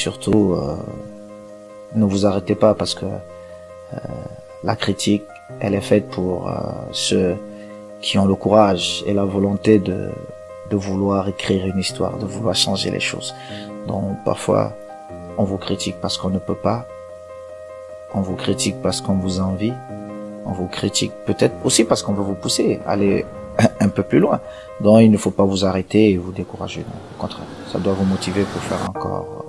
Surtout, euh, ne vous arrêtez pas parce que euh, la critique, elle est faite pour euh, ceux qui ont le courage et la volonté de, de vouloir écrire une histoire, de vouloir changer les choses. Donc parfois, on vous critique parce qu'on ne peut pas, on vous critique parce qu'on vous envie, on vous critique peut-être aussi parce qu'on veut vous pousser à aller un peu plus loin. Donc il ne faut pas vous arrêter et vous décourager. au contraire, ça doit vous motiver pour faire encore.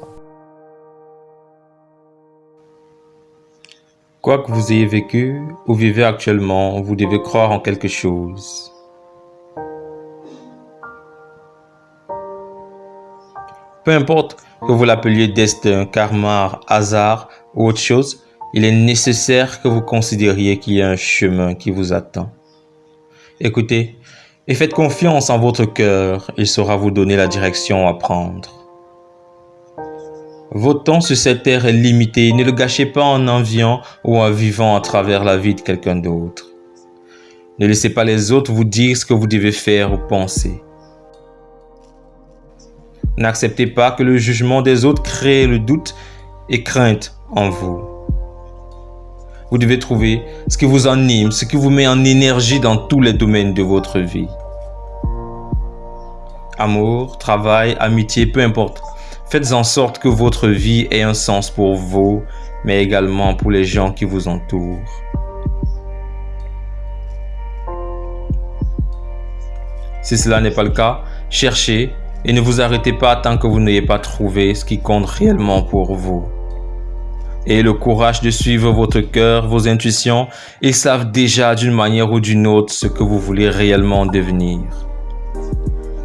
Quoi que vous ayez vécu ou vivez actuellement, vous devez croire en quelque chose. Peu importe que vous l'appeliez destin, karma, hasard ou autre chose, il est nécessaire que vous considériez qu'il y a un chemin qui vous attend. Écoutez, et faites confiance en votre cœur, il saura vous donner la direction à prendre. Votre temps sur cette terre est limité, ne le gâchez pas en enviant ou en vivant à travers la vie de quelqu'un d'autre. Ne laissez pas les autres vous dire ce que vous devez faire ou penser. N'acceptez pas que le jugement des autres crée le doute et crainte en vous. Vous devez trouver ce qui vous anime, ce qui vous met en énergie dans tous les domaines de votre vie. Amour, travail, amitié, peu importe. Faites en sorte que votre vie ait un sens pour vous, mais également pour les gens qui vous entourent. Si cela n'est pas le cas, cherchez et ne vous arrêtez pas tant que vous n'ayez pas trouvé ce qui compte réellement pour vous. Et le courage de suivre votre cœur, vos intuitions, ils savent déjà d'une manière ou d'une autre ce que vous voulez réellement devenir.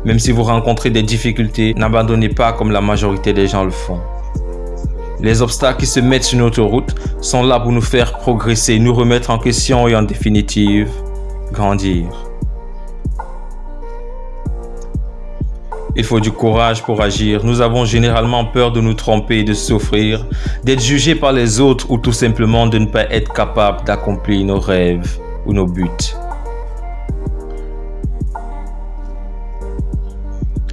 Même si vous rencontrez des difficultés, n'abandonnez pas comme la majorité des gens le font. Les obstacles qui se mettent sur notre route sont là pour nous faire progresser, nous remettre en question et en définitive, grandir. Il faut du courage pour agir. Nous avons généralement peur de nous tromper, de souffrir, d'être jugés par les autres ou tout simplement de ne pas être capable d'accomplir nos rêves ou nos buts.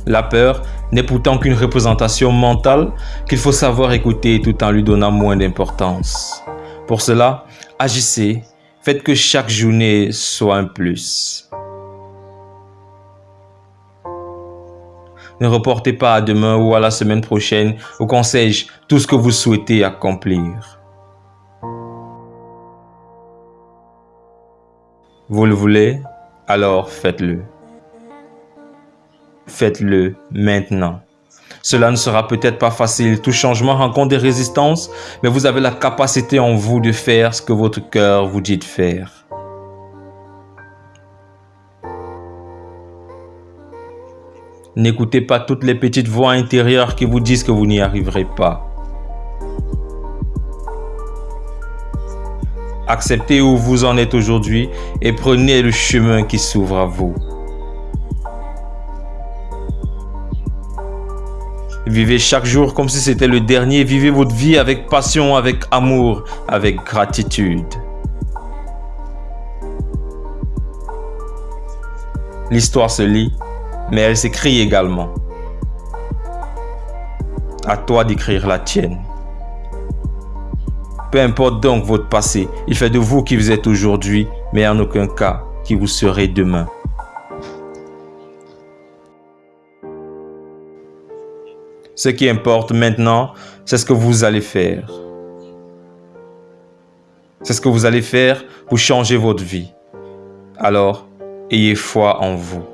La peur n'est pourtant qu'une représentation mentale qu'il faut savoir écouter tout en lui donnant moins d'importance. Pour cela, agissez, faites que chaque journée soit un plus. Ne reportez pas à demain ou à la semaine prochaine ou conseil tout ce que vous souhaitez accomplir. Vous le voulez Alors faites-le. Faites-le maintenant. Cela ne sera peut-être pas facile, tout changement rencontre des résistances, mais vous avez la capacité en vous de faire ce que votre cœur vous dit de faire. N'écoutez pas toutes les petites voix intérieures qui vous disent que vous n'y arriverez pas. Acceptez où vous en êtes aujourd'hui et prenez le chemin qui s'ouvre à vous. Vivez chaque jour comme si c'était le dernier. Vivez votre vie avec passion, avec amour, avec gratitude. L'histoire se lit mais elle s'écrit également. À toi d'écrire la tienne. Peu importe donc votre passé, il fait de vous qui vous êtes aujourd'hui, mais en aucun cas qui vous serez demain. Ce qui importe maintenant, c'est ce que vous allez faire. C'est ce que vous allez faire pour changer votre vie. Alors, ayez foi en vous.